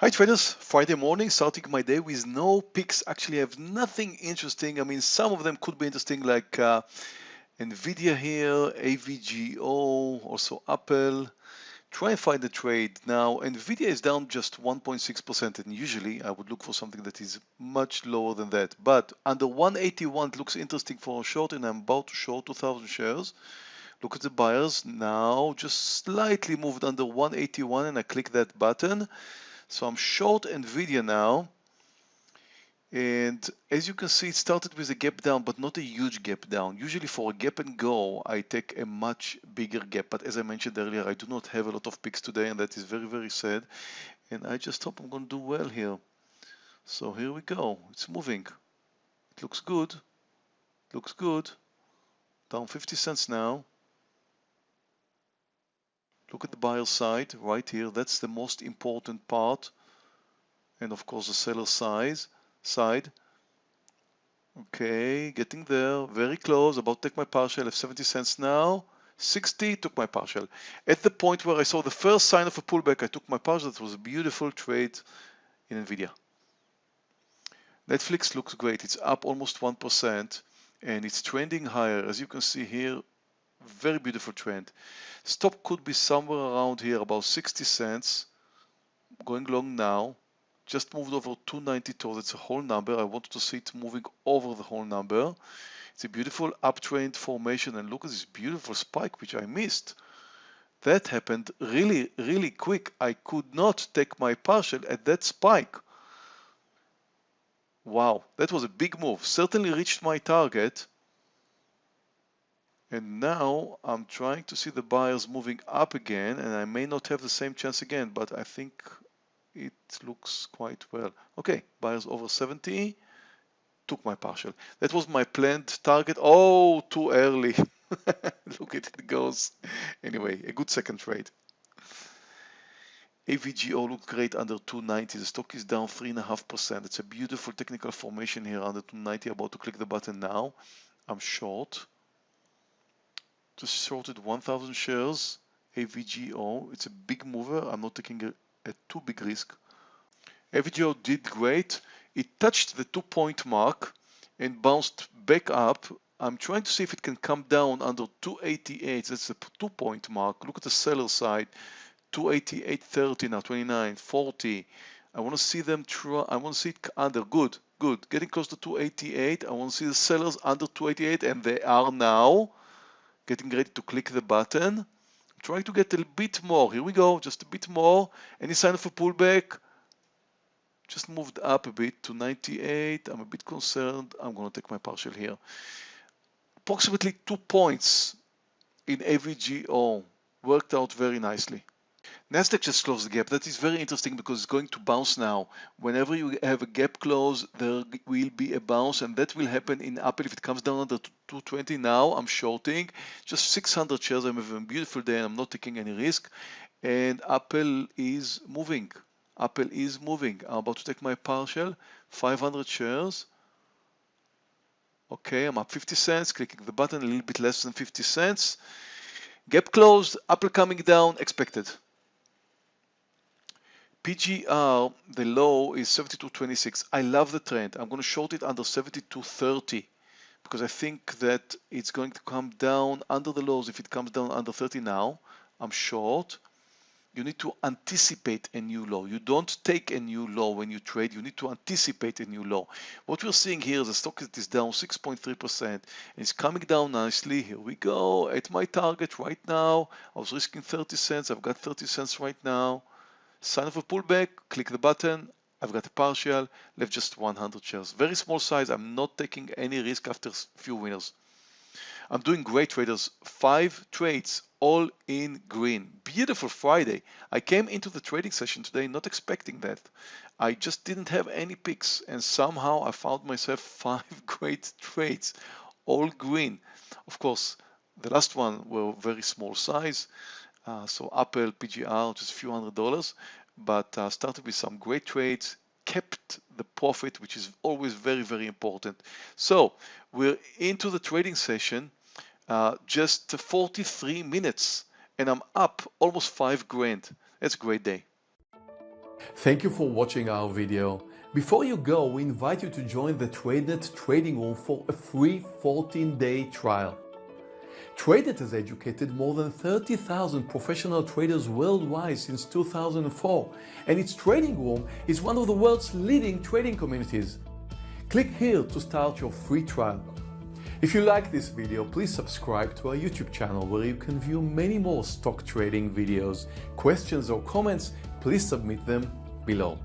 Hi traders, Friday morning, starting my day with no picks. Actually, I have nothing interesting. I mean, some of them could be interesting, like uh, Nvidia here, AVGO, also Apple. Try and find the trade. Now, Nvidia is down just 1.6%, and usually I would look for something that is much lower than that. But under 181, it looks interesting for a short, and I'm about to short 2,000 shares. Look at the buyers now, just slightly moved under 181, and I click that button. So I'm short NVIDIA now. And as you can see, it started with a gap down, but not a huge gap down. Usually for a gap and go, I take a much bigger gap. But as I mentioned earlier, I do not have a lot of picks today, and that is very, very sad. And I just hope I'm going to do well here. So here we go. It's moving. It looks good. looks good. Down 50 cents now. Look at the buyer side right here. That's the most important part. And of course the seller size side. Okay, getting there, very close, about take my partial, I have 70 cents now. 60, took my partial. At the point where I saw the first sign of a pullback, I took my partial. That was a beautiful trade in NVIDIA. Netflix looks great. It's up almost 1% and it's trending higher. As you can see here, very beautiful trend. Stop could be somewhere around here, about 60 cents. Going long now. Just moved over 292. That's a whole number. I wanted to see it moving over the whole number. It's a beautiful uptrend formation and look at this beautiful spike which I missed. That happened really, really quick. I could not take my partial at that spike. Wow, that was a big move. Certainly reached my target and now I'm trying to see the buyers moving up again and I may not have the same chance again, but I think it looks quite well. Okay, buyers over 70, took my partial. That was my planned target. Oh, too early. Look at it goes. Anyway, a good second trade. AVGO looked great under 290. The stock is down 3.5%. It's a beautiful technical formation here under 290. About to click the button now. I'm short just shorted 1000 shares. AVGO it's a big mover. I'm not taking a, a too big risk. AVGO did great. It touched the two point mark and bounced back up. I'm trying to see if it can come down under 288 that's the two point mark. Look at the seller side. 288.30 now 29 40 I want to see them try I want to see it under. Good good. Getting close to 288 I want to see the sellers under 288 and they are now getting ready to click the button. Try to get a bit more. Here we go, just a bit more. Any sign of a pullback? Just moved up a bit to 98. I'm a bit concerned. I'm going to take my partial here. Approximately two points in AVGO worked out very nicely. Nasdaq just closed the gap. That is very interesting because it's going to bounce now. Whenever you have a gap close, there will be a bounce, and that will happen in Apple if it comes down under 220. Now I'm shorting just 600 shares. I'm having a beautiful day, and I'm not taking any risk. And Apple is moving. Apple is moving. I'm about to take my partial, 500 shares. Okay, I'm up 50 cents, clicking the button, a little bit less than 50 cents. Gap closed, Apple coming down, expected. PGR, uh, the low is 72.26. I love the trend. I'm going to short it under 72.30 because I think that it's going to come down under the lows. If it comes down under 30 now, I'm short. You need to anticipate a new low. You don't take a new low when you trade. You need to anticipate a new low. What we're seeing here is the stock is down 6.3% and it's coming down nicely. Here we go at my target right now. I was risking 30 cents. I've got 30 cents right now sign of a pullback, click the button, I've got a partial, left just 100 shares. Very small size, I'm not taking any risk after few winners. I'm doing great traders, five trades, all in green. Beautiful Friday. I came into the trading session today not expecting that. I just didn't have any picks and somehow I found myself five great trades, all green. Of course, the last one were very small size. Uh, so Apple, PGR, just a few hundred dollars, but uh, started with some great trades, kept the profit, which is always very, very important. So we're into the trading session, uh, just 43 minutes, and I'm up almost five grand. That's a great day. Thank you for watching our video. Before you go, we invite you to join the TradeNet trading room for a free 14-day trial. TradeNet has educated more than 30,000 professional traders worldwide since 2004, and its trading room is one of the world's leading trading communities. Click here to start your free trial. If you like this video, please subscribe to our YouTube channel where you can view many more stock trading videos. Questions or comments, please submit them below.